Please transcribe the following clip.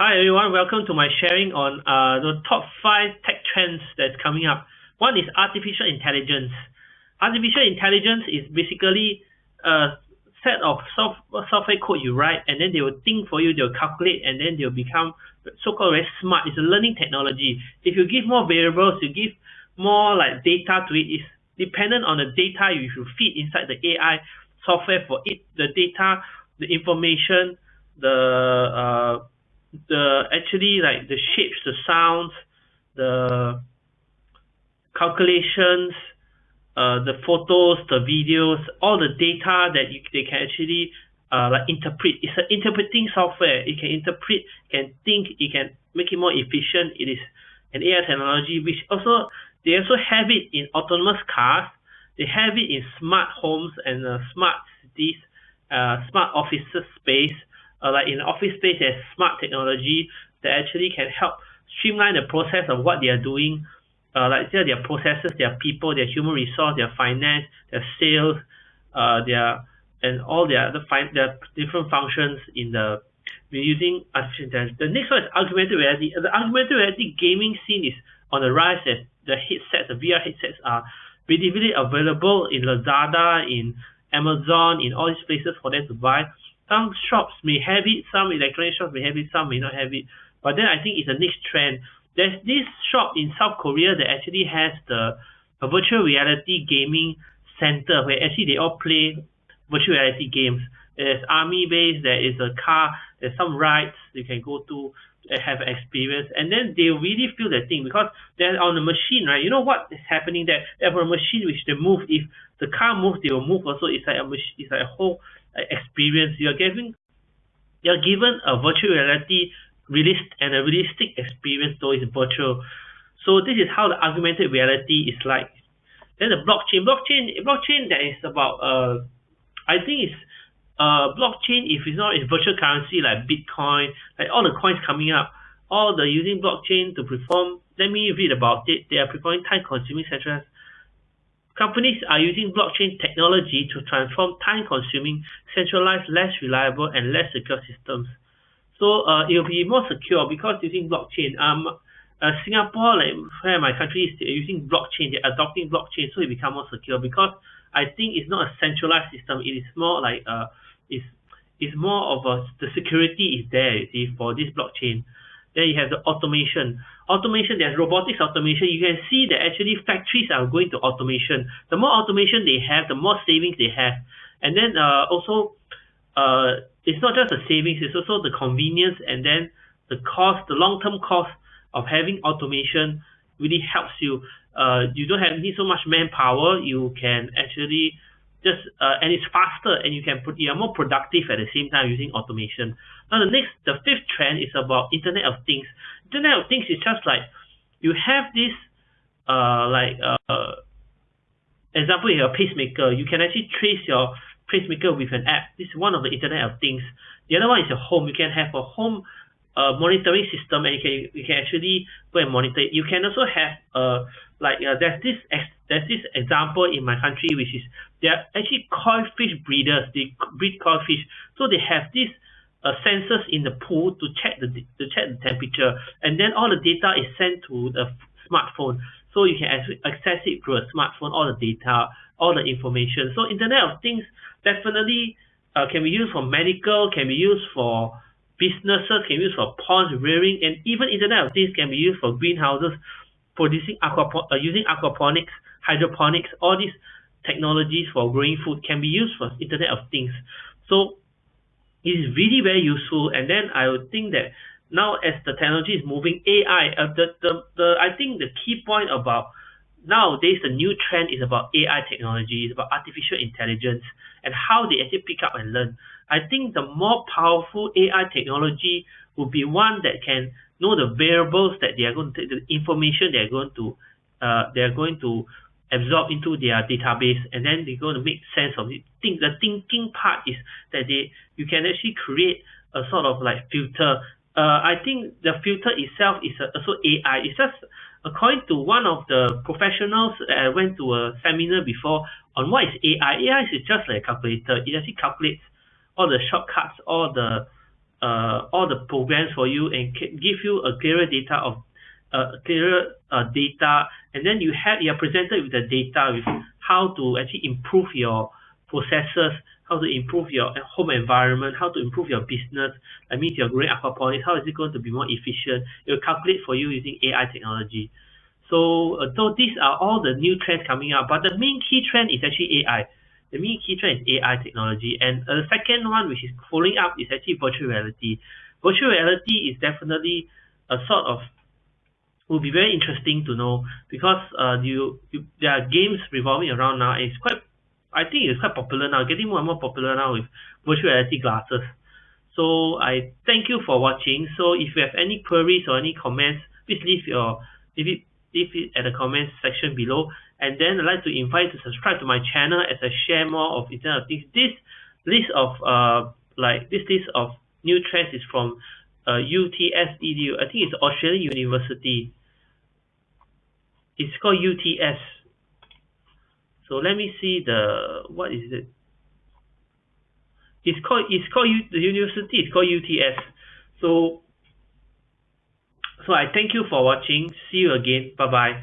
Hi everyone, welcome to my sharing on uh, the top five tech trends that's coming up. One is artificial intelligence. Artificial intelligence is basically a set of soft, software code you write and then they will think for you, they'll calculate and then they'll become so-called very smart. It's a learning technology. If you give more variables, you give more like data to it, it's dependent on the data you should feed inside the AI software for it, the data, the information, the uh, the actually like the shapes, the sounds, the calculations, uh, the photos, the videos, all the data that you, they can actually uh, like interpret. It's an interpreting software. It can interpret, can think, it can make it more efficient. It is an AI technology which also they also have it in autonomous cars. They have it in smart homes and uh, smart cities, uh, smart offices space uh, like in office space there's smart technology that actually can help streamline the process of what they are doing uh, like their, their processes their people their human resource their finance their sales uh, their and all their other fin their different functions in the using artificial intelligence. The next one is augmented reality. The augmented reality gaming scene is on the rise as the headsets, the VR headsets are readily available in Lazada, in Amazon, in all these places for them to buy some shops may have it, some electronic shops may have it, some may not have it. But then I think it's a next trend. There's this shop in South Korea that actually has the a virtual reality gaming center where actually they all play virtual reality games. There's army base, there is a car, there's some rides you can go to have experience and then they really feel the thing because they're on the machine right you know what is happening there they have a machine which they move if the car moves they will move also it's like a machine it's like a whole experience. You're giving you're given a virtual reality realist and a realistic experience though it's virtual. So this is how the augmented reality is like. Then the blockchain blockchain blockchain that is about uh I think it's uh blockchain if it's not in virtual currency like bitcoin like all the coins coming up all the using blockchain to perform. Let me read about it. They are performing time consuming centralized Companies are using blockchain technology to transform time-consuming, centralized, less reliable, and less secure systems. So uh, it will be more secure because using blockchain. Um, uh, Singapore, like where my country is, using blockchain. They're adopting blockchain, so it become more secure because I think it's not a centralized system. It is more like uh, it's it's more of a the security is there. You see, for this blockchain. Then you have the automation. Automation, there's robotics automation. You can see that actually factories are going to automation. The more automation they have, the more savings they have. And then uh, also, uh, it's not just the savings, it's also the convenience and then the cost, the long-term cost of having automation really helps you. Uh, you don't have need so much manpower. You can actually just uh, and it's faster and you can put you are more productive at the same time using automation. Now the next the fifth trend is about internet of things. Internet of things is just like you have this uh like uh example you have a pacemaker. You can actually trace your pacemaker with an app. This is one of the internet of things. The other one is a home. You can have a home uh, monitoring system and you can you can actually go and monitor it. You can also have uh like uh, there's this there's this example in my country which is they are actually koi fish breeders. They breed koi fish so they have this uh, sensors in the pool to check the to check the temperature. And then all the data is sent to the smartphone. So you can access it through a smartphone all the data all the information. So internet of things definitely uh, can be used for medical can be used for businesses can use for ponds rearing and even internet of things can be used for greenhouses producing aquapo uh, using aquaponics hydroponics all these technologies for growing food can be used for internet of things. So it is really very useful and then I would think that now as the technology is moving AI uh, the, the the I think the key point about nowadays the new trend is about AI technology it's about artificial intelligence and how they actually pick up and learn I think the more powerful AI technology would be one that can know the variables that they are going to take, the information they are going to uh, they are going to absorb into their database and then they're going to make sense of it. Think the thinking part is that they you can actually create a sort of like filter. Uh, I think the filter itself is also AI. It's just according to one of the professionals I went to a seminar before on what is AI. AI is just like a calculator. It actually calculates all the shortcuts, all the uh, all the programs for you and give you a clearer data of uh, clearer uh, data and then you have you are presented with the data with how to actually improve your processes how to improve your home environment how to improve your business that means you're growing aquaponics how is it going to be more efficient? It will calculate for you using A_I technology. So uh, so these are all the new trends coming up but the main key trend is actually A_I the main key trend is A_I technology and uh, the second one which is following up is actually virtual reality. Virtual reality is definitely a sort of will be very interesting to know because uh you, you there are games revolving around now it's quite I think it's quite popular now getting more and more popular now with virtual reality glasses. So I thank you for watching. So if you have any queries or any comments please leave your leave it leave it at the comments section below. And then I'd like to invite you to subscribe to my channel as I share more of internet of things this list of uh like this list of new trends is from uh U_T_S edu I think it's Australian University. It's called U_T_S so let me see the what is it? It's called it's called U the university is called U_T_S so so I thank you for watching. See you again. Bye bye